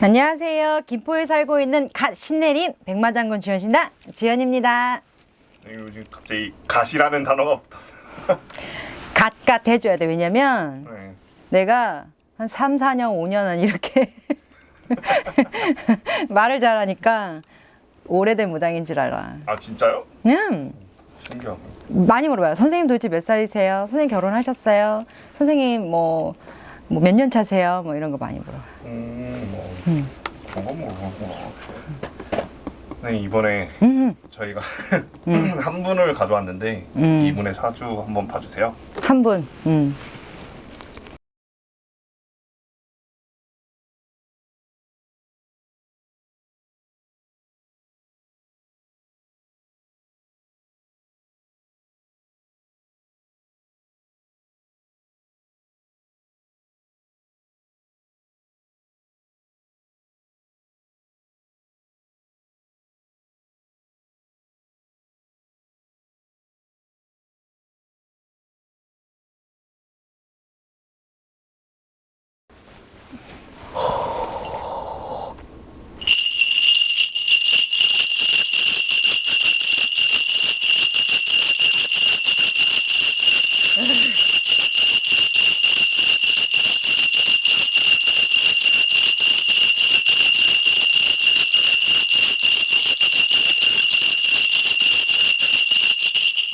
안녕하세요. 김포에 살고 있는 갓 신내림 백마장군 주연신다 주연입니다. 네, 요즘 갑자기 갓이라는 단어가 붙어. 갓갓 해줘야 돼. 왜냐면 네. 내가 한 3, 4년, 5년은 이렇게 말을 잘하니까 오래된 무당인 줄 알아. 아 진짜요? 음, 신기하네. 많이 물어봐요. 선생님 도대체 몇 살이세요? 선생님 결혼하셨어요? 선생님 뭐, 뭐 몇 년 차세요? 뭐 이런 거 많이 물어봐요. 음, 뭐 음. 그런 건 모르겠구나. 네 이번에 음, 저희가 한 분을 가져왔는데 음. 이분의 사주 한번 봐주세요. 한 분.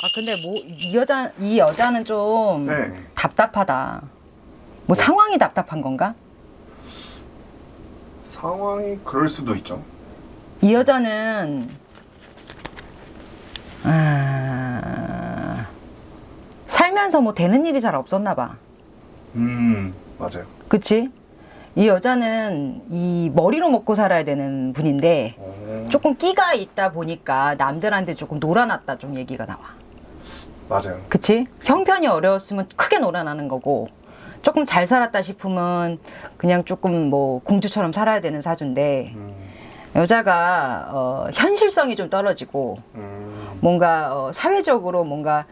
아 근데 뭐 이 여자 이 여자는 좀 네. 답답하다. 뭐 상황이 답답한 건가? 상황이 그럴 수도 있죠. 이 여자는 아, 살면서 뭐 되는 일이 잘 없었나 봐. 음 맞아요. 그치? 이 여자는 이 머리로 먹고 살아야 되는 분인데 오, 조금 끼가 있다 보니까 남들한테 조금 놀아놨다 좀 얘기가 나와. 맞아요. 그치? 형편이 어려웠으면 크게 놀아나는 거고 조금 잘 살았다 싶으면 그냥 조금 뭐 공주처럼 살아야 되는 사주인데 음, 여자가 어, 현실성이 좀 떨어지고 음, 뭔가 어, 사회적으로 뭔가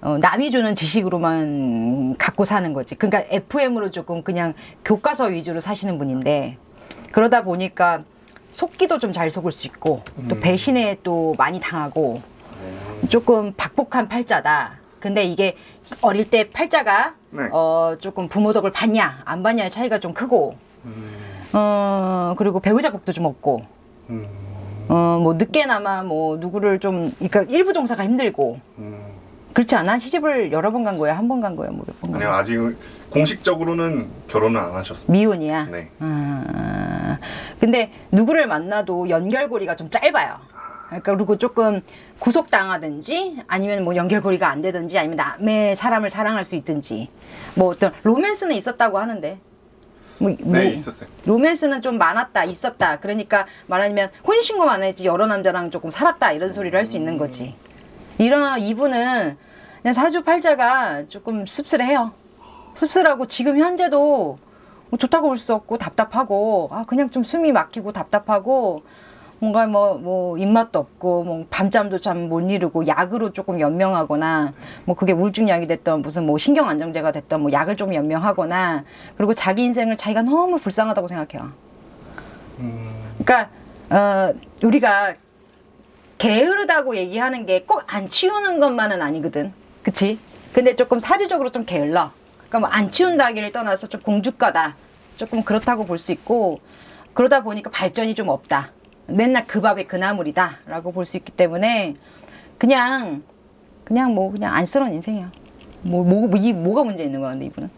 어, 남이 주는 지식으로만 갖고 사는 거지. 그러니까 FM으로 조금 그냥 교과서 위주로 사시는 분인데 그러다 보니까 속기도 좀 잘 속을 수 있고 또 음. 배신에 또 많이 당하고 음, 조금 박복한 팔자다. 근데 이게 어릴 때 팔자가 네. 어 조금 부모 덕을 받냐 안 받냐의 차이가 좀 크고 음, 어 그리고 배우자 복도 좀 없고 음, 어 뭐 늦게나마 뭐 누구를 좀 그러니까 일부 종사가 힘들고 음. 그렇지 않아? 시집을 여러 번 간 거야? 한 번 간 거야? 뭐 몇 번간 아니요 거야? 아직 공식적으로는 결혼을 안 하셨습니다. 미혼이야? 네. 아, 근데 누구를 만나도 연결고리가 좀 짧아요. 그러니까 그리고 조금 구속당하든지 아니면 뭐 연결고리가 안 되든지 아니면 남의 사람을 사랑할 수 있든지 뭐 어떤 로맨스는 있었다고 하는데. 뭐, 뭐 네 있었어요. 로맨스는 좀 많았다 있었다. 그러니까 말하자면 혼인신고만 했지 여러 남자랑 조금 살았다 이런 소리를 할 수 있는 거지. 이런 이분은 그냥 사주팔자가 조금 씁쓸해요. 씁쓸하고 지금 현재도 뭐 좋다고 볼 수 없고 답답하고 아 그냥 좀 숨이 막히고 답답하고 뭔가 뭐 뭐 입맛도 없고 뭐 밤잠도 참 못 이루고 약으로 조금 연명하거나 뭐 그게 우울증약이 됐던 무슨 뭐 신경 안정제가 됐던 뭐 약을 좀 연명하거나 그리고 자기 인생을 자기가 너무 불쌍하다고 생각해요. 음, 그러니까 어 우리가 게으르다고 얘기하는 게 꼭 안 치우는 것만은 아니거든. 그치? 근데 조금 사주적으로 좀 게을러. 그러니까 뭐 안 치운다기를 떠나서 좀 공주가다. 조금 그렇다고 볼 수 있고 그러다 보니까 발전이 좀 없다. 맨날 그 밥에 그 나물이다. 라고 볼 수 있기 때문에 그냥 그냥 뭐 그냥 안쓰러운 인생이야. 뭐, 뭐, 뭐, 이, 뭐가 문제 있는 거야, 근데 이분은?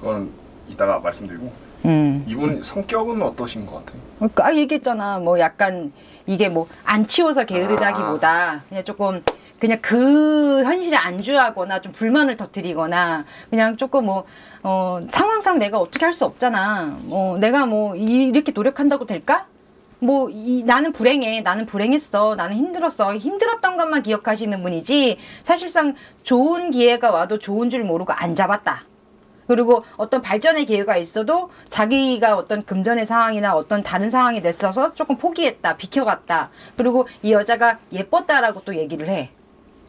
그건 이따가 말씀드리고 음. 이분 성격은 어떠신 것 같아요? 그러니까 아, 얘기했잖아. 뭐 약간 이게 뭐 안 치워서 게으르다기보다 그냥 조금 그냥 그 현실에 안주하거나 좀 불만을 터뜨리거나 그냥 조금 뭐 어, 상황상 내가 어떻게 할 수 없잖아. 뭐 내가 뭐 이- 이렇게 노력한다고 될까? 뭐 이, 나는 불행해. 나는 불행했어. 나는 힘들었어. 힘들었던 것만 기억하시는 분이지 사실상 좋은 기회가 와도 좋은 줄 모르고 안 잡았다. 그리고 어떤 발전의 기회가 있어도 자기가 어떤 금전의 상황이나 어떤 다른 상황이 됐어서 조금 포기했다, 비켜갔다. 그리고 이 여자가 예뻤다라고 또 얘기를 해.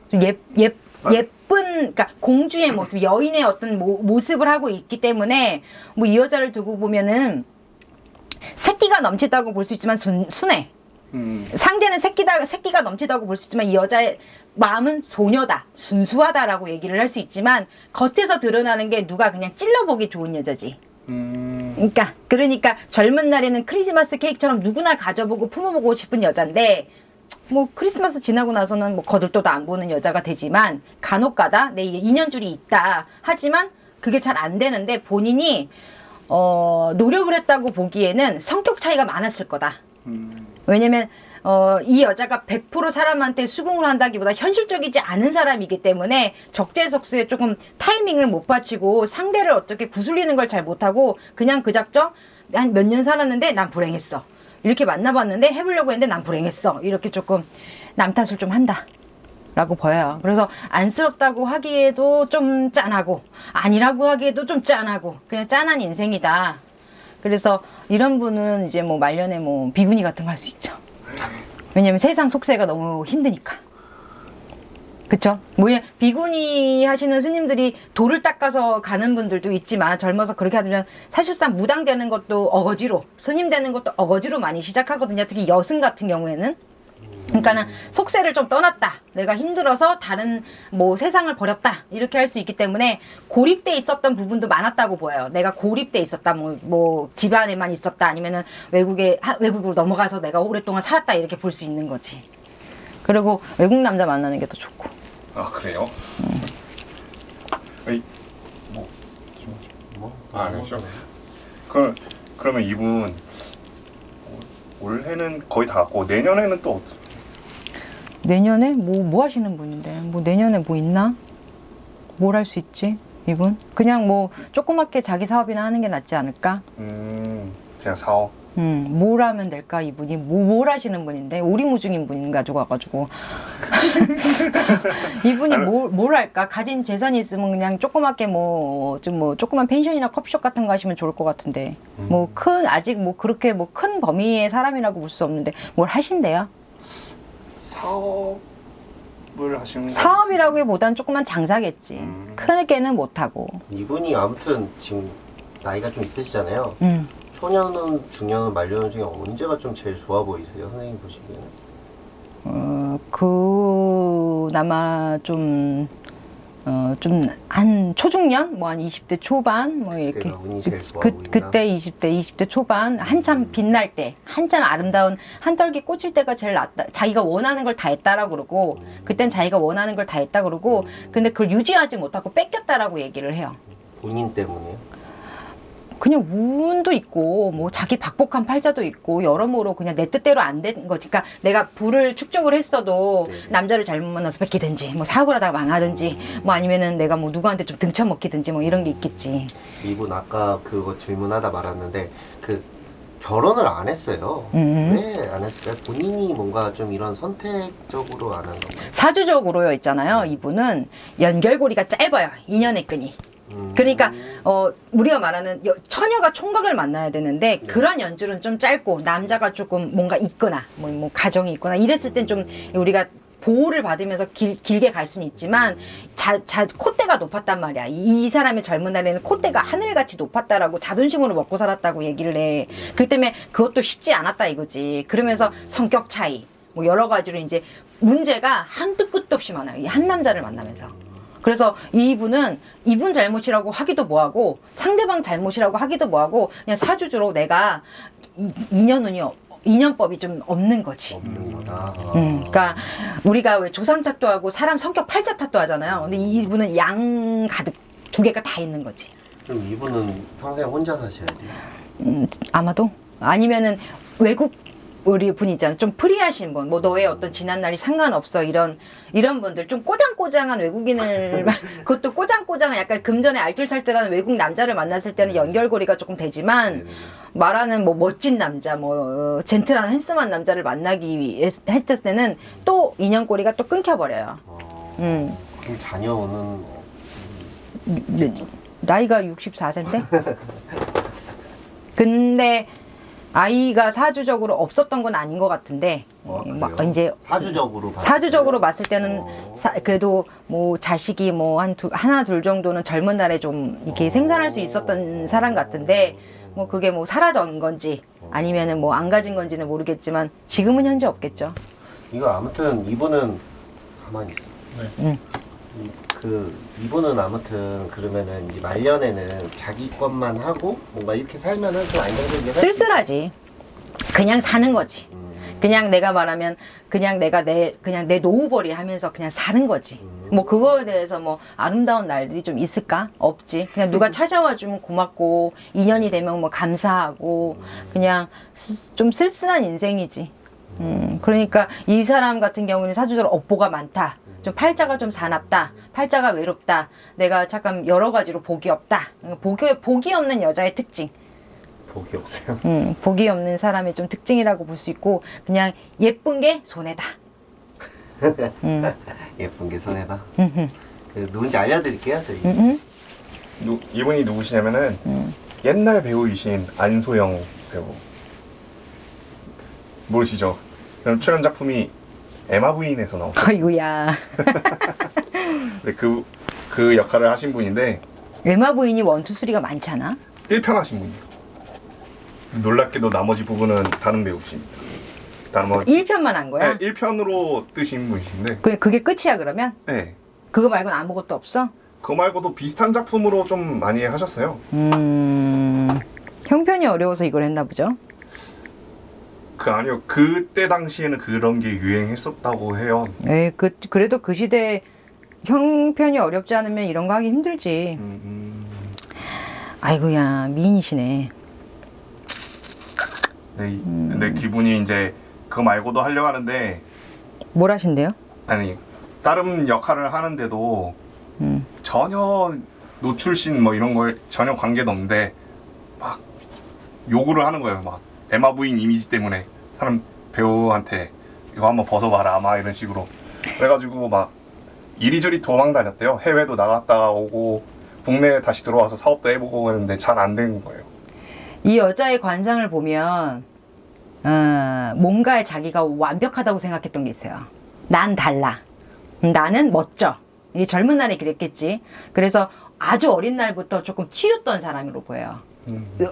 좀 예, 예, 예쁜, 그러니까 공주의 모습, 여인의 어떤 모, 모습을 하고 있기 때문에 뭐 이 여자를 두고 보면은 새끼 끼가 넘치다고 볼 수 있지만 순, 순해. 음. 상대는 새끼다, 새끼가 넘치다고 볼 수 있지만 이 여자의 마음은 소녀다, 순수하다라고 얘기를 할 수 있지만 겉에서 드러나는 게 누가 그냥 찔러보기 좋은 여자지. 음. 그러니까 그러니까 젊은 날에는 크리스마스 케이크처럼 누구나 가져보고 품어보고 싶은 여잔데 뭐 크리스마스 지나고 나서는 뭐 거들떠도 안 보는 여자가 되지만 간혹가다 내 인연줄이 있다 하지만 그게 잘 안 되는데 본인이 어 노력을 했다고 보기에는 성격 차이가 많았을 거다. 음. 왜냐면 어, 이 여자가 100% 사람한테 수긍을 한다기보다 현실적이지 않은 사람이기 때문에 적재적소에 조금 타이밍을 못 받치고 상대를 어떻게 구슬리는 걸 잘 못하고 그냥 그 작정 한 몇 년 살았는데 난 불행했어. 이렇게 만나봤는데 해보려고 했는데 난 불행했어. 이렇게 조금 남 탓을 좀 한다. 라고 보여요. 그래서 안쓰럽다고 하기에도 좀 짠하고 아니라고 하기에도 좀 짠하고 그냥 짠한 인생이다. 그래서 이런 분은 이제 뭐 말년에 뭐 비구니 같은 거 할 수 있죠. 왜냐면 세상 속세가 너무 힘드니까. 그쵸? 뭐야, 비구니 하시는 스님들이 돌을 닦아서 가는 분들도 있지만 젊어서 그렇게 하면 사실상 무당 되는 것도 어거지로, 스님 되는 것도 어거지로 많이 시작하거든요. 특히 여승 같은 경우에는. 그러니까는 속세를 좀 떠났다. 내가 힘들어서 다른 뭐 세상을 버렸다. 이렇게 할 수 있기 때문에 고립돼 있었던 부분도 많았다고 보여요. 내가 고립돼 있었다. 뭐, 뭐 집안에만 있었다. 아니면은 외국에 하- 외국으로 넘어가서 내가 오랫동안 살았다. 이렇게 볼 수 있는 거지. 그리고 외국 남자 만나는 게 더 좋고. 아 그래요? 에이, 뭐, 뭐? 아, 그렇죠. 그 그러면 이분 올- 올해는 거의 다 갔고 내년에는 또 내년에 뭐, 뭐 하시는 분인데? 뭐 내년에 뭐 있나? 뭘 할 수 있지? 이분? 그냥 뭐 조그맣게 자기 사업이나 하는 게 낫지 않을까? 음 그냥 사업. 음, 뭘 하면 될까 이분이 뭐, 뭘 하시는 분인데 오리무중인 분 가지고 와가지고 이분이 뭘, 뭘 할까 가진 재산이 있으면 그냥 조그맣게 뭐 좀 뭐 조그만 펜션이나 커피숍 같은 거 하시면 좋을 것 같은데 뭐큰 아직 뭐 그렇게 뭐 큰 범위의 사람이라고 볼 수 없는데 뭘 하신대요 사업을 하시는 거. 사업이라기보단 조그만 장사겠지 음. 크게는 못하고 이분이 아무튼 지금 나이가 좀 있으시잖아요. 음. 초년은 중년은 말년은 중에 언제가 좀 제일 좋아 보이세요, 선생님 보시기에는? 어, 그나마 좀, 어, 좀, 한 초중년? 뭐 한 20대 초반? 뭐 이렇게. 그, 보이나? 그때 20대, 20대 초반? 한참 빛날 때, 한참 아름다운, 한떨기 꽂힐 때가 제일 낫다. 자기가 원하는 걸 다 했다라고 그러고, 그땐 자기가 원하는 걸 다 했다 그러고, 근데 그걸 유지하지 못하고 뺏겼다라고 얘기를 해요. 본인 때문에요? 그냥 운도 있고 뭐 자기 박복한 팔자도 있고 여러모로 그냥 내 뜻대로 안 된 거지. 그러니까 내가 불을 축적을 했어도 네. 남자를 잘못 만나서 뺏기든지 뭐 사고를 하다가 망하든지 뭐 아니면은 내가 뭐 누구한테 좀 등쳐먹기든지 뭐 이런 게 있겠지. 이분 아까 그거 질문하다 말았는데 그 결혼을 안 했어요. 음. 왜안 했을까요? 본인이 뭔가 좀 이런 선택적으로 안 한 건가요? 사주적으로요 있잖아요. 이분은 연결고리가 짧아요. 인연의 끈이. 음. 그러니까 어 우리가 말하는 여- 처녀가 총각을 만나야 되는데 그런 연줄은 좀 짧고 남자가 조금 뭔가 있거나 뭐, 뭐 가정이 있거나 이랬을 땐 좀 우리가 보호를 받으면서 길, 길게 갈 수는 있지만 자, 자 콧대가 높았단 말이야. 이, 이 사람의 젊은 날에는 콧대가 하늘같이 높았다라고 자존심으로 먹고 살았다고 얘기를 해. 그 때문에 그것도 쉽지 않았다 이거지. 그러면서 성격 차이. 뭐 여러 가지로 이제 문제가 한도 끝도 없이 많아요. 이 한 남자를 만나면서 그래서 이분은 이분 잘못이라고 하기도 뭐하고 상대방 잘못이라고 하기도 뭐하고 그냥 사주주로 내가 이- 인연운이 없- 인연법이 좀 없는 거지. 없는 거다. 음, 그러니까 우리가 왜 조상 탓도 하고 사람 성격 팔자 탓도 하잖아요. 근데 이분은 양 가득 두 개가 다 있는 거지. 그럼 이분은 평생 혼자 사셔야 돼요. 음, 아마도 아니면은 외국 우리 분이 있잖아요. 좀 프리하신 분, 뭐 너의 어떤 지난 날이 상관없어 이런 이런 분들 좀 꼬장꼬장한 외국인을 그것도 꼬장꼬장한 약간 금전에 알뜰살뜰한 외국 남자를 만났을 때는 연결고리가 조금 되지만 네네네. 말하는 뭐 멋진 남자, 뭐 어, 젠틀한 핸섬한 남자를 만나기 위해 했을 때는 또 인연고리가 또 끊겨버려요. 어, 음. 그럼 자녀는 어, 네, 나이가 64세인데? 근데 아이가 사주적으로 없었던 건 아닌 것 같은데 어, 막? 이제 사주적으로 봤을 사주적으로 때는? 봤을 때는 어. 사- 그래도 뭐 자식이 뭐 한 두, 하나 둘 정도는 젊은 날에 좀 이렇게 어. 생산할 수 있었던 사람 같은데 뭐 그게 뭐 사라진 건지 아니면은 뭐 안 가진 건지는 모르겠지만 지금은 현재 없겠죠. 이거 아무튼 이분은 가만히 있어. 네. 응. 이- 그 이분은 아무튼 그러면은 이 말년에는 자기 것만 하고 뭔가 이렇게 살면은 좀 안정적이게 쓸쓸하지. 그냥 사는 거지. 있- 음, 그냥 내가 말하면 그냥 내가 내 그냥 내 노후벌이 하면서 그냥 사는 거지. 음. 뭐 그거에 대해서 뭐 아름다운 날들이 좀 있을까? 없지. 그냥 누가 찾아와 주면 고맙고 인연이 되면 뭐 감사하고 그냥 쓰- 좀 쓸쓸한 인생이지. 음, 그러니까 이 사람 같은 경우는 사주적으로 업보가 많다. 좀 팔자가 좀 사납다. 팔자가 외롭다. 내가 잠깐 여러 가지로 복이 없다. 복이, 복이 없는 여자의 특징. 복이 없어요. 음, 복이 없는 사람의 좀 특징이라고 볼 수 있고 그냥 예쁜 게 손해다. 음, 예쁜 게 손해다. 음, 그 누군지 알려드릴게요 저희. 누, 이분이 누구시냐면은 음. 옛날 배우이신 안소영 배우 모르시죠? 그럼 출연 작품이 에마 부인에서 나왔어요. 아이고야. 근데 그, 그 역할을 하신 분인데 외마 부인이 원투 쓰리가 많잖아. 1편 하신 분이에요. 놀랍게도 나머지 부분은 다른 배우십니다. 나머지 1편만 한 거야? 네, 1편으로 뜨신 분이신데 그, 그게 끝이야 그러면? 네. 그거 말고는 아무것도 없어? 그거 말고도 비슷한 작품으로 좀 많이 하셨어요. 음, 형편이 어려워서 이걸 했나 보죠. 그 아니요 그때 당시에는 그런 게 유행했었다고 해요. 에이, 그, 그래도 그 시대에 형편이 어렵지 않으면 이런 거 하기 힘들지. 음, 음, 아이고야, 미인이시네. 네, 이- 근데 기분이 이제 그거 말고도 하려고 하는데 뭘 하신대요? 아니 다른 역할을 하는데도 음. 전혀 노출신 뭐 이런 거에 전혀 관계도 없는데 막 요구를 하는 거예요. 막 에마 부인 이미지 때문에 사람 배우한테 이거 한번 벗어봐라 막 이런 식으로 그래가지고 막 이리저리 도망 다녔대요. 해외도 나갔다 오고 국내에 다시 들어와서 사업도 해보고 했는데 잘안된 거예요. 이 여자의 관상을 보면 어, 뭔가에 자기가 완벽하다고 생각했던 게 있어요. 난 달라. 음, 나는 멋져. 이 젊은 날에 그랬겠지. 그래서 아주 어린 날부터 조금 튀었던 사람으로 보여요.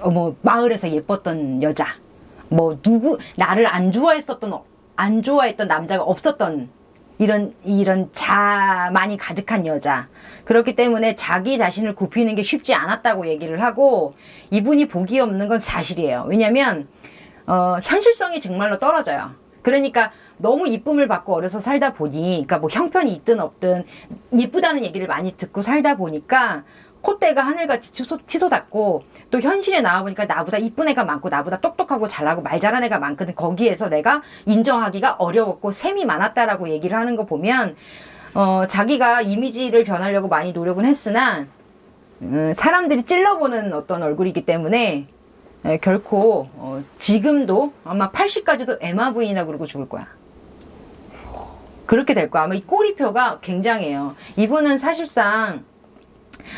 어, 뭐 마을에서 예뻤던 여자. 뭐 누구 나를 안 좋아했었던 어- 안 좋아했던 남자가 없었던 이런 이런 자만이 가득한 여자. 그렇기 때문에 자기 자신을 굽히는 게 쉽지 않았다고 얘기를 하고 이분이 복이 없는 건 사실이에요. 왜냐면 어, 현실성이 정말로 떨어져요. 그러니까 너무 이쁨을 받고 어려서 살다 보니, 그러니까 뭐 형편이 있든 없든 예쁘다는 얘기를 많이 듣고 살다 보니까 콧대가 하늘같이 치솟, 치솟 았고 또 현실에 나와보니까 나보다 이쁜 애가 많고 나보다 똑똑하고 잘하고 말 잘하는 애가 많거든. 거기에서 내가 인정하기가 어려웠고 셈이 많았다라고 얘기를 하는 거 보면 어, 자기가 이미지를 변하려고 많이 노력은 했으나 음, 사람들이 찔러보는 어떤 얼굴이기 때문에 에, 결코 어, 지금도 아마 80까지도 에마 부인이라고 그러고 죽을 거야. 그렇게 될 거야. 아마 이 꼬리표가 굉장해요. 이분은 사실상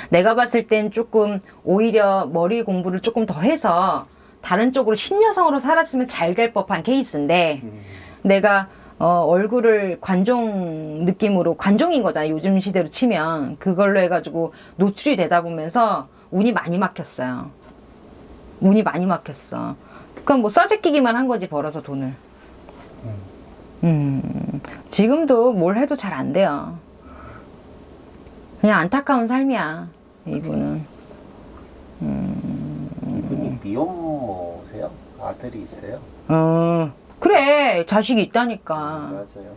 내가 봤을 땐 조금 오히려 머리 공부를 조금 더 해서 다른 쪽으로 신여성으로 살았으면 잘 될 법한 케이스인데 내가 어, 얼굴을 관종 느낌으로 관종인 거잖아 요즘 시대로 치면. 그걸로 해가지고 노출이 되다 보면서 운이 많이 막혔어요. 운이 많이 막혔어. 그럼 뭐 써제끼기만 한 거지 벌어서 돈을. 음. 지금도 뭘 해도 잘 안 돼요 그냥 안타까운 삶이야 이분은 이분이 미혼모세요? 아들이 있어요? 어 그래 자식이 있다니까 맞아요.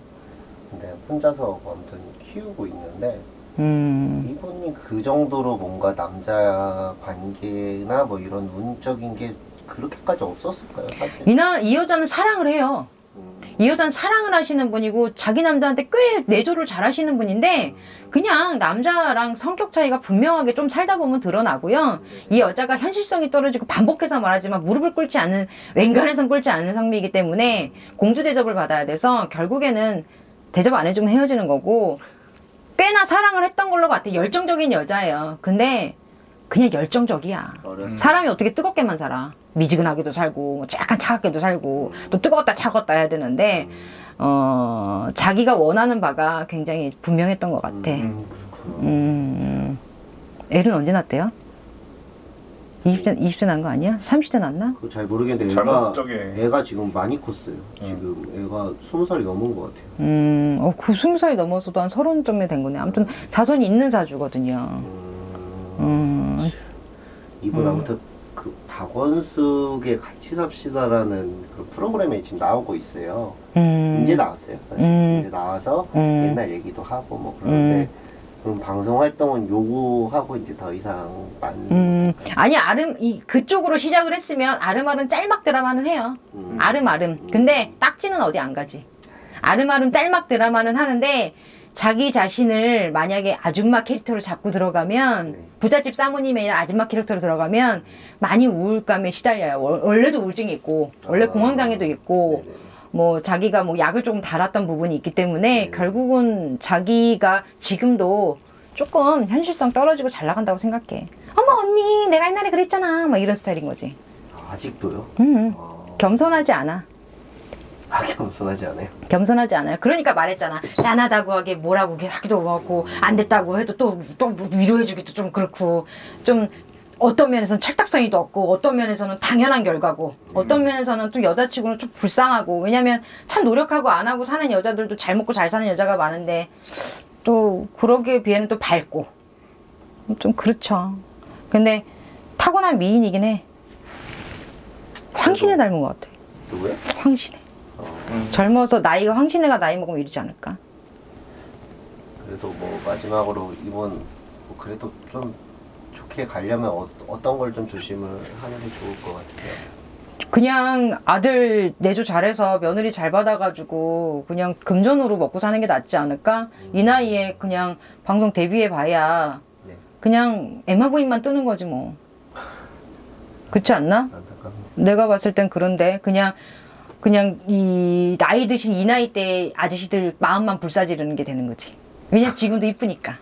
근데 혼자서 아무튼 키우고 있는데 음 이분이 그 정도로 뭔가 남자 관계나 뭐 이런 운적인 게 그렇게까지 없었을까요, 사실? 이나 이 여자는 사랑을 해요. 음, 이 여자는 사랑을 하시는 분이고 자기 남자한테 꽤 내조를 잘 하시는 분인데 그냥 남자랑 성격 차이가 분명하게 좀 살다 보면 드러나고요. 이 여자가 현실성이 떨어지고 반복해서 말하지만 무릎을 꿇지 않는 웬간해선 꿇지 않는 성미이기 때문에 공주 대접을 받아야 돼서 결국에는 대접 안 해주면 헤어지는 거고 꽤나 사랑을 했던 걸로 같아 열정적인 여자예요. 근데 그냥 열정적이야. 어렸을 사람이 어떻게 뜨겁게만 살아? 미지근하게도 살고 뭐 약간 차갑게도 살고 또 뜨거웠다 차갑다 해야 되는데 어 자기가 원하는 바가 굉장히 분명했던 것 같아. 음, 그렇구나. 음, 애는 언제 낳대요? 20대 20대 난 거 아니야? 30대 났나? 잘 모르겠는데 젊었을 애가 적에. 애가 지금 많이 컸어요. 지금 애가 스무 살이 넘은 것 같아요. 음, 어, 그 20살이 넘어서도 한 서른 정도 된 거네. 아무튼 자손이 있는 사주거든요. 음, 음, 이분 아무튼 그 박원숙의 같이 삽시다라는 그 프로그램에 지금 나오고 있어요. 음, 이제 나왔어요. 음. 이제 나와서 음. 옛날 얘기도 하고 뭐 그러는데 그럼 방송 활동은 요구하고 이제 더 이상 많이 음, 아니 아름 이 그쪽으로 시작을 했으면 아름아름 짤막 드라마는 해요. 음. 아름아름. 근데 딱지는 어디 안 가지. 아름아름 짤막 드라마는 하는데 자기 자신을 만약에 아줌마 캐릭터로 잡고 들어가면 네. 부잣집 사모님의 아줌마 캐릭터로 들어가면 많이 우울감에 시달려요. 월- 원래도 우울증이 있고 원래 아. 공황장애도 있고. 뭐 자기가 뭐 약을 조금 달았던 부분이 있기 때문에 네. 결국은 자기가 지금도 조금 현실성 떨어지고 잘 나간다고 생각해. 어머 언니 내가 옛날에 그랬잖아. 막 이런 스타일인 거지. 아직도요? 음, 어, 겸손하지 않아. 아 겸손하지 않아요. 겸손하지 않아요. 그러니까 말했잖아. 짠하다고 하게 뭐라고 하기도 하고 안 됐다고 해도 또 또 위로해주기도 좀 그렇고 좀 어떤 면에서는 철딱서니도 없고 어떤 면에서는 당연한 결과고 어떤 면에서는 또 여자치고는 좀 불쌍하고 왜냐면 참 노력하고 안 하고 사는 여자들도 잘 먹고 잘 사는 여자가 많은데 또 그러기에 비해는 또 밝고 좀 그렇죠. 근데 타고난 미인이긴 해. 황신혜 닮은 것 같아. 누구요? 황신혜. 음. 젊어서 나이가 황신혜가 나이 먹으면 이러지 않을까? 그래도 뭐 마지막으로 이번 뭐 그래도 좀 좋게 가려면 어, 어떤 걸 좀 조심을 하는 게 좋을 것 같아요. 그냥 아들 내조 잘해서 며느리 잘 받아가지고 그냥 금전으로 먹고 사는 게 낫지 않을까? 이 나이에 그냥 방송 데뷔해 봐야 네, 그냥 에마 부인만 뜨는 거지 뭐. 그렇지 않나? 안타깝네요. 내가 봤을 땐 그런데 그냥 그냥 이 나이 드신 이 나이 때 아저씨들 마음만 불사지르는 게 되는 거지. 왜냐 지금도 이쁘니까.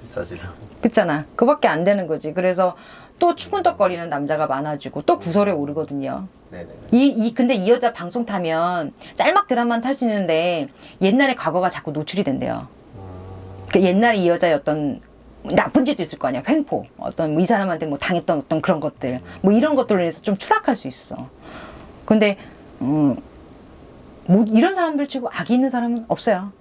비싸지로. 그렇잖아. 그밖에 안 되는 거지. 그래서 또 추근덕거리는 남자가 많아지고 또 구설에 오르거든요. 네네. 이, 이, 근데 이 여자 방송 타면 짤막 드라마는 탈 수 있는데 옛날의 과거가 자꾸 노출이 된대요. 그 옛날에 이 여자의 어떤 나쁜 짓도 있을 거 아니야. 횡포. 어떤 뭐 이 사람한테 뭐 당했던 어떤 그런 것들. 뭐 이런 것들로 인해서 좀 추락할 수 있어. 근데, 음, 뭐 이런 사람들 치고 악이 있는 사람은 없어요.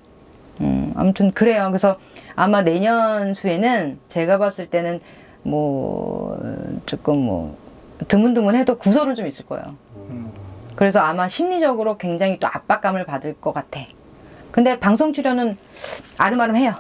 음, 아무튼 그래요. 그래서 아마 내년 수에는 제가 봤을 때는 뭐 조금 뭐 드문드문해도 구설은 좀 있을 거예요. 음. 그래서 아마 심리적으로 굉장히 또 압박감을 받을 것 같아. 근데 방송 출연은 아름아름 해요.